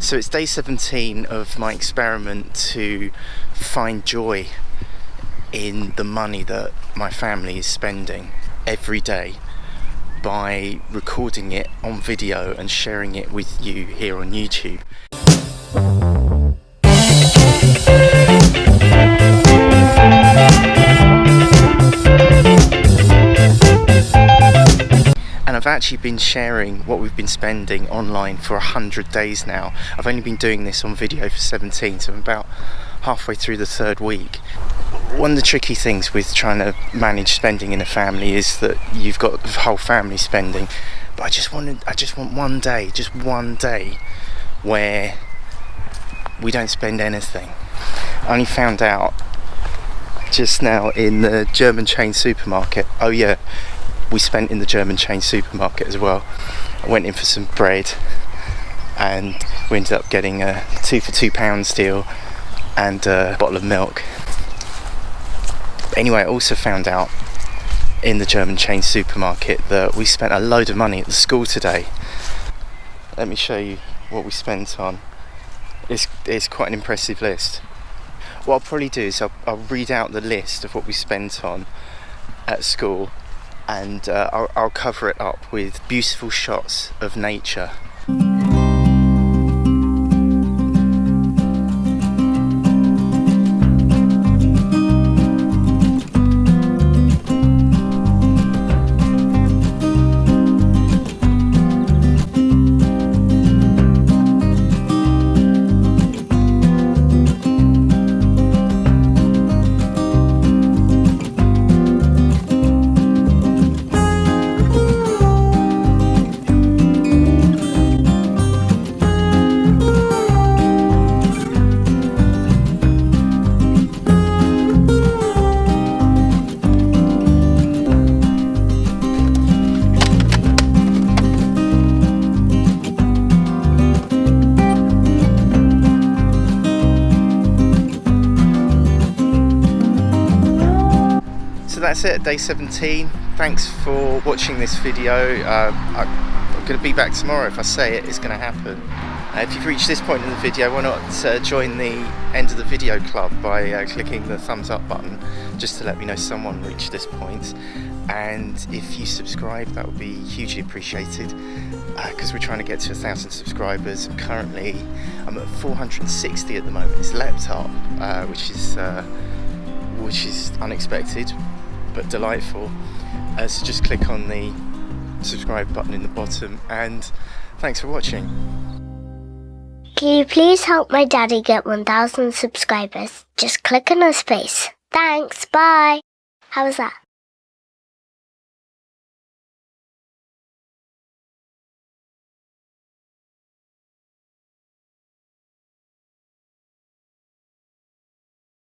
So it's day 17 of my experiment to find joy in the money that my family is spending every day by recording it on video and sharing it with you here on YouTube. I've actually been sharing what we've been spending online for a hundred days now. I've only been doing this on video for 17 so I'm about halfway through the third week. One of the tricky things with trying to manage spending in a family is that you've got the whole family spending but I just wanted I just want one day just one day where we don't spend anything. I only found out just now in the German chain supermarket oh yeah we spent in the German chain supermarket as well. I went in for some bread and we ended up getting a two for two pounds deal and a bottle of milk. Anyway, I also found out in the German chain supermarket that we spent a load of money at the school today. Let me show you what we spent on. It's, it's quite an impressive list. What I'll probably do is I'll, I'll read out the list of what we spent on at school and uh, I'll, I'll cover it up with beautiful shots of nature. So that's it day 17 thanks for watching this video. Uh, I, am going to be back tomorrow if I say it it's going to happen. Uh, if you've reached this point in the video why not uh, join the end of the video club by uh, clicking the thumbs up button just to let me know someone reached this point. and if you subscribe that would be hugely appreciated because uh, we're trying to get to a thousand subscribers. Currently I'm at 460 at the moment. It's leapt up uh, which is which is unexpected but delightful. Uh, so just click on the subscribe button in the bottom and thanks for watching. Can you please help my daddy get 1000 subscribers? Just click on his face. Thanks, bye. How was that?